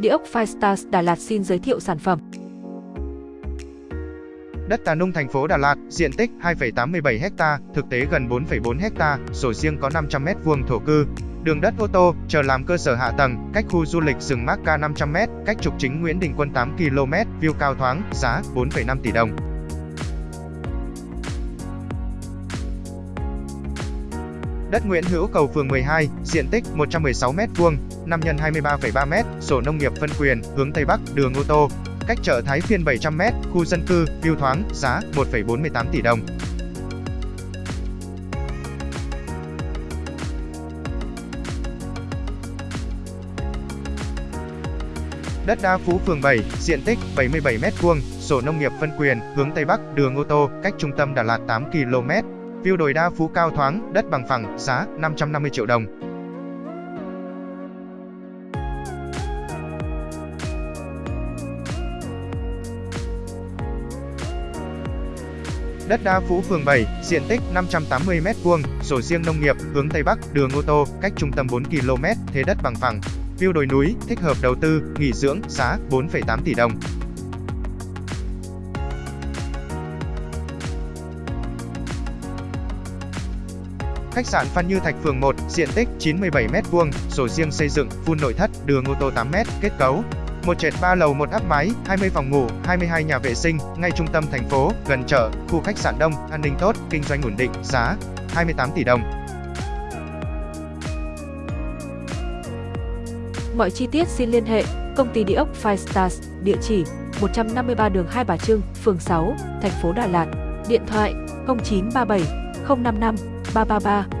Địa ốc Firestars Đà Lạt xin giới thiệu sản phẩm. Đất Tà Nung thành phố Đà Lạt, diện tích 2,87 ha, thực tế gần 4,4 ha, sổ riêng có 500 m2 thổ cư. Đường đất ô tô, chờ làm cơ sở hạ tầng, cách khu du lịch rừng Mác Ca 500 m, cách trục chính Nguyễn Đình Quân 8 km, view cao thoáng, giá 4,5 tỷ đồng. Đất Nguyễn Hữu Cầu phường 12, diện tích 116 m2, 5 x 23,3 m, sổ nông nghiệp phân quyền, hướng Tây Bắc, đường ô tô, cách chợ Thái Phiên 700 m, khu dân cư, view thoáng, giá 1,48 tỷ đồng. Đất Đa Phú phường 7, diện tích 77 m2, sổ nông nghiệp phân quyền, hướng Tây Bắc, đường ô tô, cách trung tâm Đà Lạt 8 km. View đồi Đa Phú cao thoáng, đất bằng phẳng, giá 550 triệu đồng. Đất Đa Phú phường 7, diện tích 580 m2, sổ riêng nông nghiệp, hướng Tây Bắc, đường ô tô, cách trung tâm 4 km, thế đất bằng phẳng. View đồi núi, thích hợp đầu tư, nghỉ dưỡng, giá 4,8 tỷ đồng. Khách sạn Phan Như Thạch phường 1, diện tích 97 m2, sổ riêng xây dựng, phun nội thất, đường ô tô 8 m, kết cấu. Một trệt 3 lầu một áp mái, 20 phòng ngủ, 22 nhà vệ sinh, ngay trung tâm thành phố, gần chợ, khu khách sạn đông, an ninh tốt, kinh doanh ổn định, giá 28 tỷ đồng. Mọi chi tiết xin liên hệ công ty địa ốc Five Stars, địa chỉ 153 đường Hai Bà Trưng, phường 6, thành phố Đà Lạt, điện thoại 0937 055八八八。